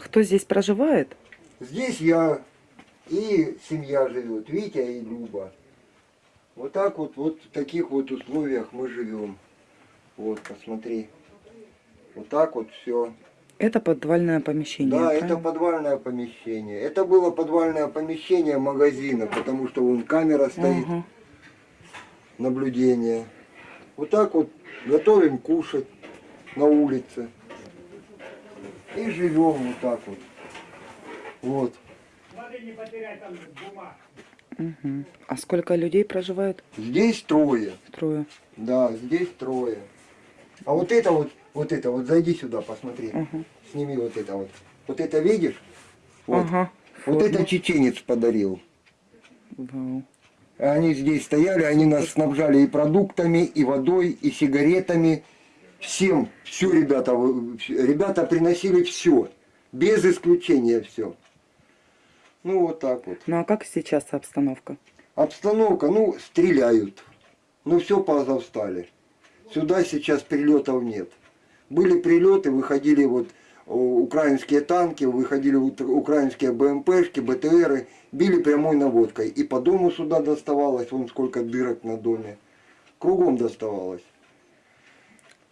кто здесь проживает? Здесь я и семья живет, Витя и Люба. Вот так вот, вот в таких вот условиях мы живем. Вот, посмотри. Вот так вот все. Это подвальное помещение. Да, это правильно? подвальное помещение. Это было подвальное помещение магазина, потому что вон камера стоит, Ага. наблюдение. Вот так вот готовим кушать на улице. И живем вот так вот. Вот. Мгм. А сколько людей проживает? Здесь трое. Трое. Да, здесь трое. А вот это вот, вот это вот, зайди сюда, посмотри. Ага. Сними вот это вот. Вот это видишь? Вот. Ага. Вот Форма. это чеченец подарил. Вау. Они здесь стояли, они нас снабжали и продуктами, и водой, и сигаретами. Всем, все, ребята, ребята приносили все. Без исключения все. Ну, вот так вот. Ну а как сейчас обстановка? Обстановка, ну, стреляют. Ну, все поазовстали. Сюда сейчас прилетов нет. Были прилеты, выходили вот о, украинские танки, выходили украинские БМПшки, БТРы, били прямой наводкой. И по дому сюда доставалось, вон сколько дырок на доме. Кругом доставалось.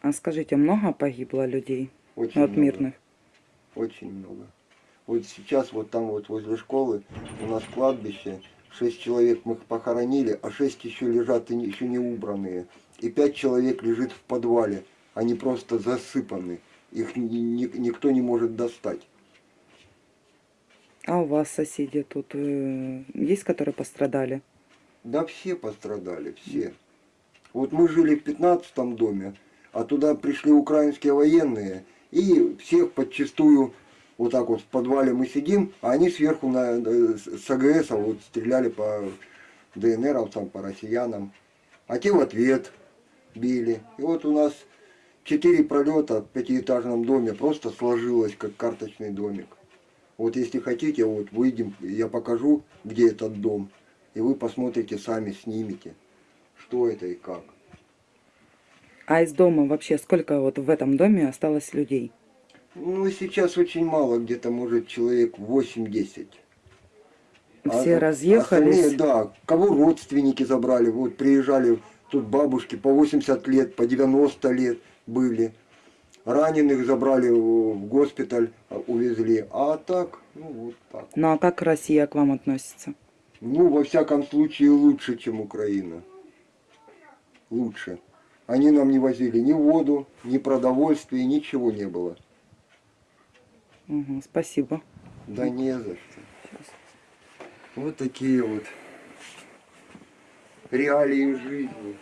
А скажите, много погибло людей? Очень Ну, от много. мирных? Очень много. Вот сейчас вот там вот возле школы у нас кладбище. Шесть человек мы их похоронили, а шесть еще лежат и еще не убранные. И пять человек лежит в подвале. Они просто засыпаны. Их ни- ни- никто не может достать. А у вас соседи тут э, есть, которые пострадали? Да все пострадали, все. Вот мы жили в пятнадцатом доме, а туда пришли украинские военные, и всех подчистую вот так вот в подвале мы сидим, а они сверху на, э, с АГС вот стреляли по ДНРовцам, по россиянам. А те в ответ били. И вот у нас четыре пролета в пятиэтажном доме просто сложилось, как карточный домик. Вот если хотите, вот выйдем, я покажу, где этот дом. И вы посмотрите сами, снимете, что это и как. А из дома вообще сколько вот в этом доме осталось людей? Ну, сейчас очень мало, где-то, может, человек 8-10. Все А разъехались? остальные, да, кого родственники забрали, вот приезжали тут бабушки по 80 лет, по 90 лет были. Раненых забрали в в госпиталь, а, увезли. А так, ну вот так. Ну а как Россия к вам относится? Ну, во всяком случае, лучше, чем Украина. Лучше. Они нам не возили ни воду, ни продовольствия, ничего не было. Мгм, спасибо. Да не за что. Вот такие вот реалии жизни.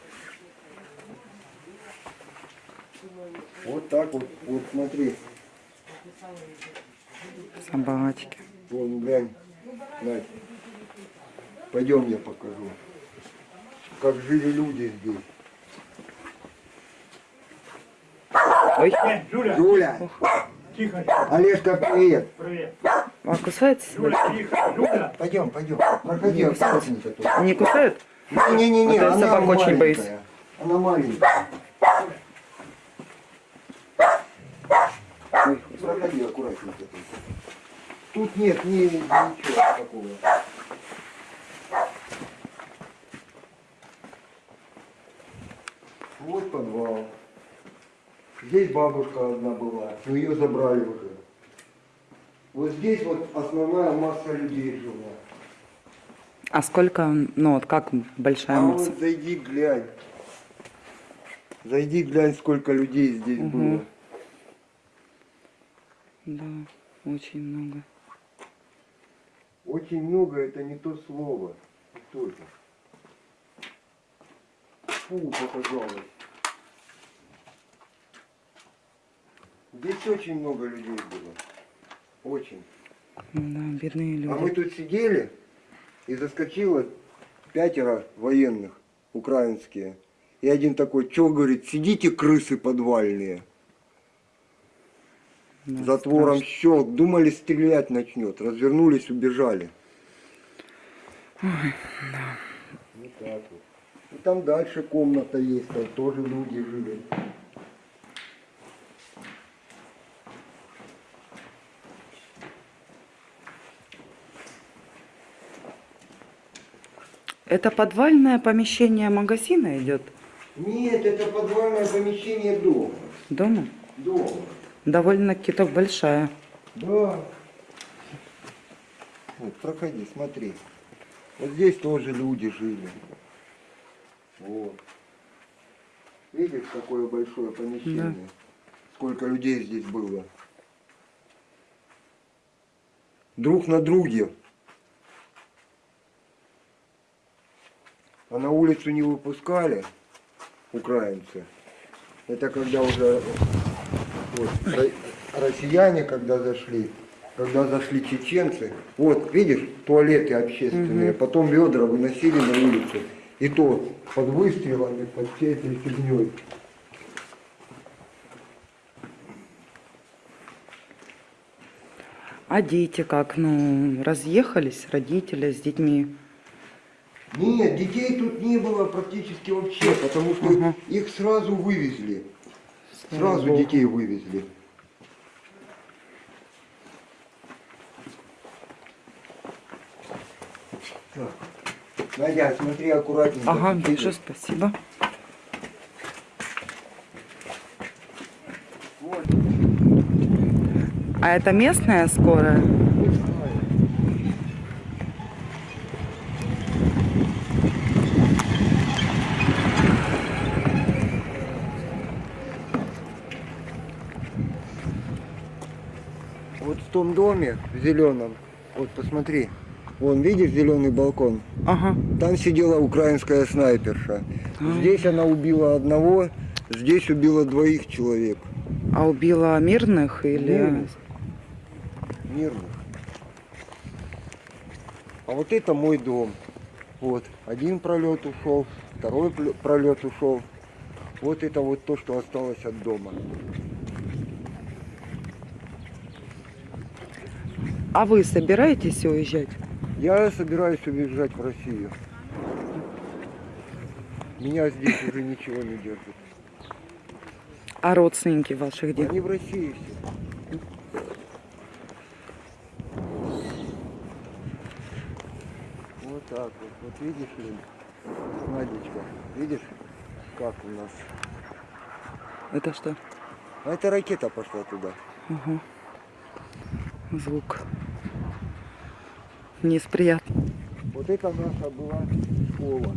Вот так вот, вот смотри, Собачки. вон глянь, Надь. Пойдем я покажу, как жили люди здесь. Ой, Жуля, Юля, тихо, Олежка, привет. привет. а кусают Жуля, тихо, Жуля. Пойдем, пойдем. Проходи, аккуратненько тут. Не кусают? Не-не-не, она собак очень боюсь. маленькая. Она маленькая. Ой, Проходи аккуратненько тут. Тут нет ни, ничего такого. Вот подвал. Здесь бабушка одна была, но ее забрали уже. Вот здесь вот основная масса людей жила. А сколько, ну вот как большая А масса? вот зайди глянь. Зайди глянь, сколько людей здесь Мгм. было. Да, очень много. Очень много это не то слово. Это? Фу, показалось. Здесь очень много людей было. Очень. Да, бедные люди. А мы тут сидели, и заскочило пятеро военных, украинские. И один такой, что говорит, сидите крысы подвальные. Да, Затвором страшно. щелк, думали стрелять начнет, развернулись, убежали. Вот так вот. И там дальше комната есть, там тоже люди жили. Это подвальное помещение магазина идет Нет, это подвальное помещение дома. дома? Дома. Довольно-таки так большая. Да. Вот, проходи, смотри. Вот здесь тоже люди жили. Вот. Видишь, какое большое помещение? Сколько людей здесь было? Друг на друге. А на улицу не выпускали украинцы. Это когда уже вот, ро- россияне, когда зашли, когда зашли чеченцы, вот, видишь, туалеты общественные, потом ведра выносили на улицу, и то под выстрелами, под всей этой фигней. А дети как? Ну, разъехались родители с детьми. Нет, детей тут не было практически вообще, потому что Ага. их сразу вывезли. Сразу Богу. детей вывезли. Так. Надя, смотри аккуратненько. Ага, вижу, спасибо. А это местная скорая? Том доме, в зеленом, вот посмотри, вон, видишь зеленый балкон? Ага. Там сидела украинская снайперша. Здесь она убила одного, здесь убила двоих человек. А убила мирных или... Мирных. Мирных. А вот это мой дом. Вот, один пролет ушел, второй пролет ушел. Вот это вот то, что осталось от дома. А вы собираетесь уезжать? Я собираюсь уезжать в Россию. Меня здесь уже ничего не держит. А родственники ваших где? Они в России все. Вот так вот. Вот видишь, Лен, Надечка, видишь, как у нас? Это что? А это ракета пошла туда. Ага. Звук. Вниз приятно. Вот это наша была школа.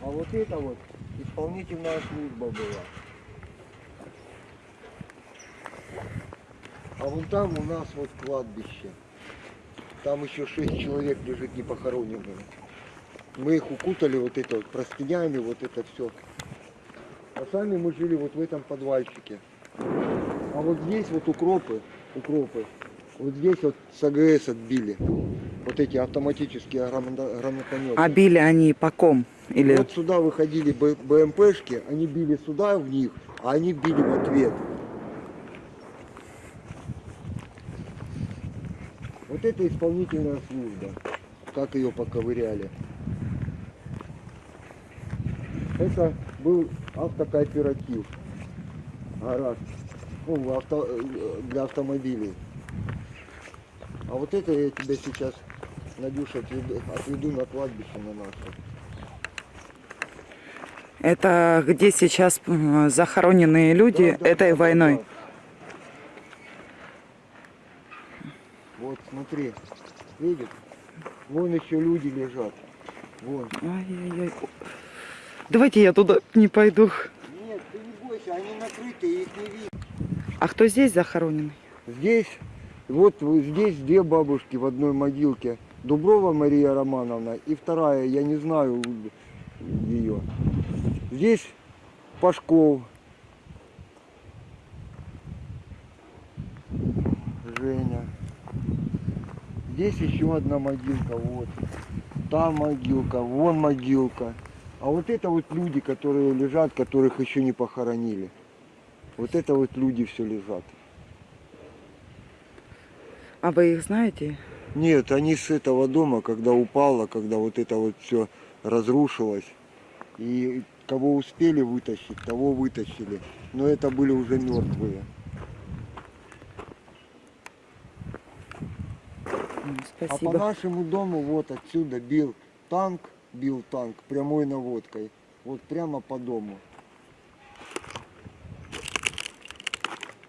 А вот это вот исполнительная служба была. А вон там у нас вот кладбище. Там еще шесть человек лежит не похороненные. Мы их укутали вот это вот простынями, вот это все. А сами мы жили вот в этом подвальчике. А вот здесь вот укропы, укропы, вот здесь вот с АГС отбили. Вот эти автоматические гранатометы. А били они по ком? Или... Вот сюда выходили БМПшки, они били сюда в них, а они били в ответ. Вот это исполнительная служба. Как ее поковыряли. Это был автокооператив. Гараж. Ну, авто- для автомобилей. А вот это я тебя сейчас, Надюша, отведу, отведу на кладбище на наше. Это где сейчас захороненные люди Да, да, этой да, да, войной? да. Вот смотри, видишь? Вон еще люди лежат. Вон. Ай-яй-яй. Давайте я туда не пойду. Нет, ты не бойся, они накрыты, их не видно. А кто здесь захороненный? Здесь, вот вот здесь две бабушки в одной могилке. Дуброва Мария Романовна и вторая, я не знаю ее. Здесь Пашков. Женя. Здесь еще одна могилка, вот. Там могилка, вон могилка. А вот это вот люди, которые лежат, которых еще не похоронили. Вот это вот люди все лежат. А вы их знаете? Нет, они с этого дома, когда упало, когда вот это вот все разрушилось. И кого успели вытащить, того вытащили. Но это были уже мертвые. Спасибо. А по нашему дому вот отсюда бил танк бил танк прямой наводкой. Вот прямо по дому.